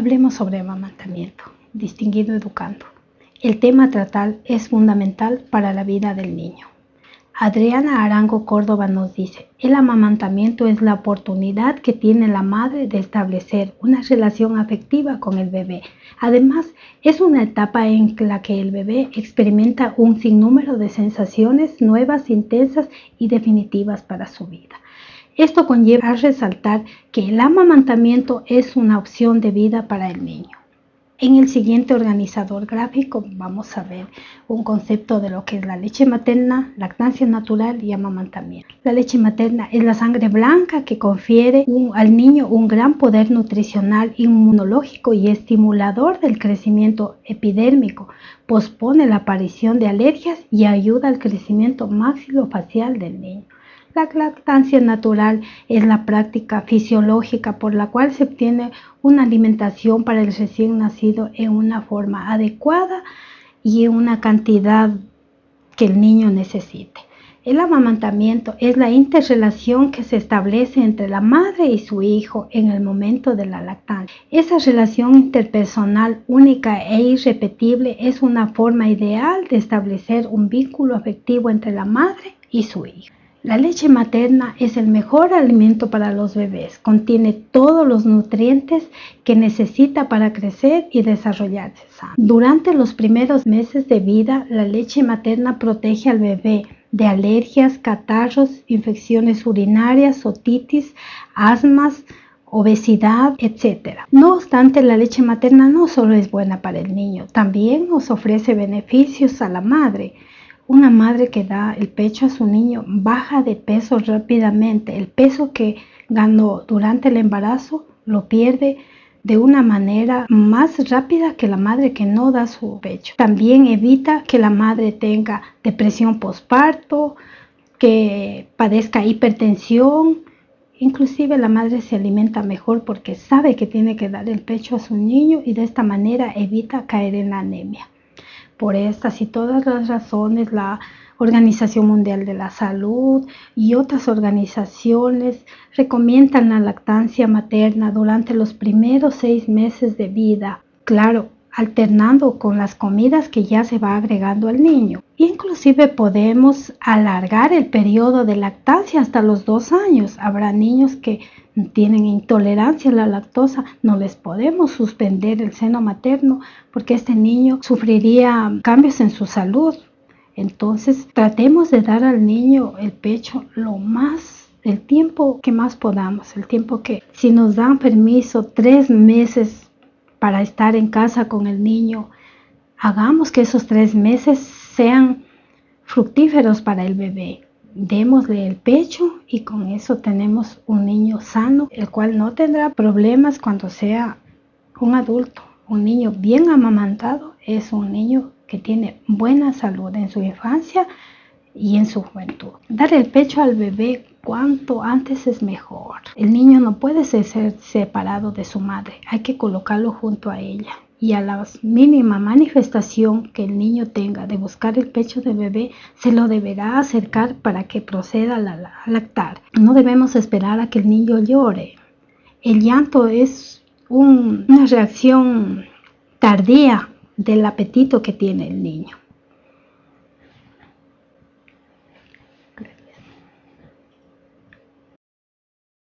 Hablemos sobre amamantamiento, distinguido educando. El tema a tratar es fundamental para la vida del niño. Adriana Arango Córdoba nos dice, el amamantamiento es la oportunidad que tiene la madre de establecer una relación afectiva con el bebé. Además, es una etapa en la que el bebé experimenta un sinnúmero de sensaciones nuevas, intensas y definitivas para su vida. Esto conlleva a resaltar que el amamantamiento es una opción de vida para el niño. En el siguiente organizador gráfico vamos a ver un concepto de lo que es la leche materna, lactancia natural y amamantamiento. La leche materna es la sangre blanca que confiere al niño un gran poder nutricional, inmunológico y estimulador del crecimiento epidérmico, pospone la aparición de alergias y ayuda al crecimiento maxilofacial del niño. La lactancia natural es la práctica fisiológica por la cual se obtiene una alimentación para el recién nacido en una forma adecuada y en una cantidad que el niño necesite. El amamantamiento es la interrelación que se establece entre la madre y su hijo en el momento de la lactancia. Esa relación interpersonal única e irrepetible es una forma ideal de establecer un vínculo afectivo entre la madre y su hijo. La leche materna es el mejor alimento para los bebés. Contiene todos los nutrientes que necesita para crecer y desarrollarse. Durante los primeros meses de vida, la leche materna protege al bebé de alergias, catarros, infecciones urinarias, otitis, asmas, obesidad, etc. No obstante, la leche materna no solo es buena para el niño, también nos ofrece beneficios a la madre. Una madre que da el pecho a su niño baja de peso rápidamente. El peso que ganó durante el embarazo lo pierde de una manera más rápida que la madre que no da su pecho. También evita que la madre tenga depresión postparto, que padezca hipertensión. Inclusive la madre se alimenta mejor porque sabe que tiene que dar el pecho a su niño y de esta manera evita caer en la anemia. Por estas y todas las razones, la Organización Mundial de la Salud y otras organizaciones recomiendan la lactancia materna durante los primeros seis meses de vida. Claro, alternando con las comidas que ya se va agregando al niño. Inclusive podemos alargar el periodo de lactancia hasta los dos años. Habrá niños que tienen intolerancia a la lactosa, no les podemos suspender el seno materno porque este niño sufriría cambios en su salud. Entonces tratemos de dar al niño el pecho lo más el tiempo que más podamos, el tiempo que si nos dan permiso tres meses para estar en casa con el niño, hagamos que esos tres meses sean fructíferos para el bebé. Démosle el pecho y con eso tenemos un niño sano, el cual no tendrá problemas cuando sea un adulto. Un niño bien amamantado es un niño que tiene buena salud en su infancia y en su juventud. Dar el pecho al bebé cuanto antes es mejor. El niño no puede ser separado de su madre, hay que colocarlo junto a ella. Y a la mínima manifestación que el niño tenga de buscar el pecho del bebé, se lo deberá acercar para que proceda a lactar. No debemos esperar a que el niño llore. El llanto es una reacción tardía del apetito que tiene el niño.